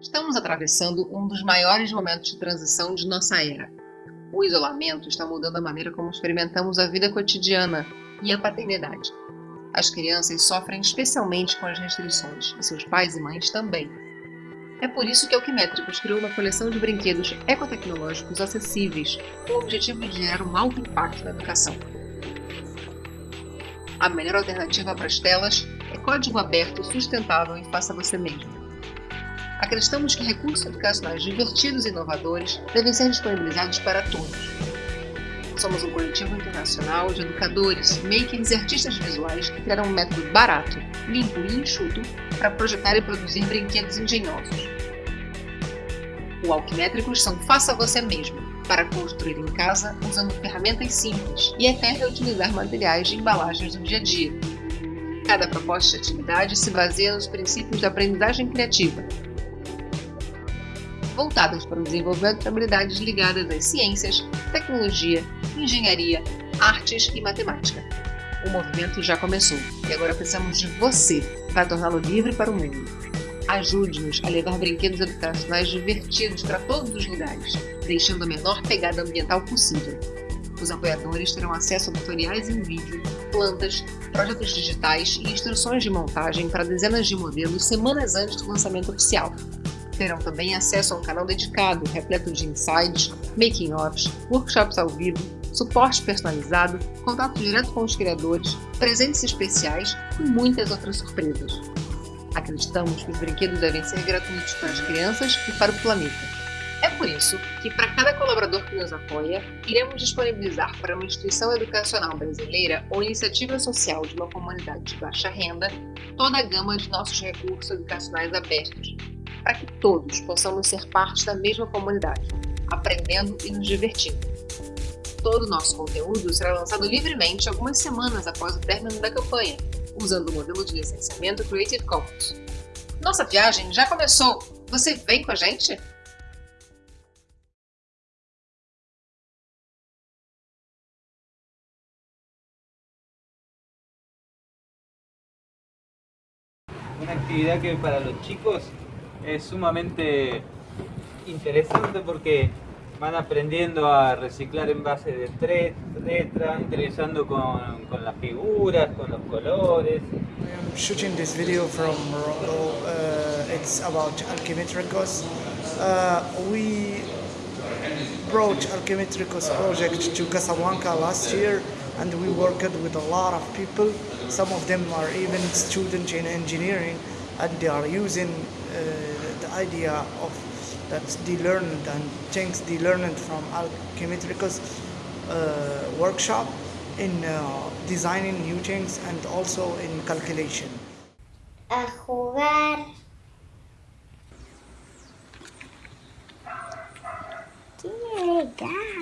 Estamos atravessando um dos maiores momentos de transição de nossa era. O isolamento está mudando a maneira como experimentamos a vida cotidiana e a paternidade. As crianças sofrem especialmente com as restrições, e seus pais e mães também. É por isso que a Alquimétricos criou uma coleção de brinquedos ecotecnológicos acessíveis, com o objetivo de gerar um alto impacto na educação. A melhor alternativa para as telas é código aberto, sustentável e faça você mesmo. Acreditamos que recursos educacionais divertidos e inovadores devem ser disponibilizados para todos. Somos um coletivo internacional de educadores, makers e artistas visuais que criaram um método barato, limpo e enxuto para projetar e produzir brinquedos engenhosos. O Alquimétricos são faça você mesmo, para construir em casa usando ferramentas simples e até reutilizar materiais de embalagens do dia a dia. Cada proposta de atividade se baseia nos princípios da aprendizagem criativa, voltadas para o desenvolvimento de habilidades ligadas às ciências, tecnologia, engenharia, artes e matemática. O movimento já começou e agora precisamos de você para torná-lo livre para o mundo. Ajude-nos a levar brinquedos educacionais divertidos para todos os lugares, deixando a menor pegada ambiental possível. Os apoiadores terão acesso a tutoriais em vídeo, plantas, projetos digitais e instruções de montagem para dezenas de modelos semanas antes do lançamento oficial, terão também acesso a um canal dedicado, repleto de insights, making-offs, workshops ao vivo, suporte personalizado, contato direto com os criadores, presentes especiais e muitas outras surpresas. Acreditamos que os brinquedos devem ser gratuitos para as crianças e para o planeta. É por isso que, para cada colaborador que nos apoia, iremos disponibilizar para uma instituição educacional brasileira ou iniciativa social de uma comunidade de baixa renda toda a gama de nossos recursos educacionais abertos, para que todos possamos ser parte da mesma comunidade, aprendendo e nos divertindo. Todo o nosso conteúdo será lançado livremente algumas semanas após o término da campanha, usando o modelo de licenciamento Creative Commons. Nossa viagem já começou! Você vem com a gente? Uma atividade que para os chicos es sumamente interesante porque van aprendiendo a reciclar en base de tres letras, interesando con, con, las figuras, con los colores. Shooting this video from Morocco. Uh, it's about Alchemetricos. Uh, we brought Alchemetricos project to Casablanca last year and we worked with a lot of people. Some of them are even students in engineering and they are using Uh, the idea of that's de-learned and things de-learned from alchemical uh, workshop in uh, designing new things and also in calculation. A jugar God.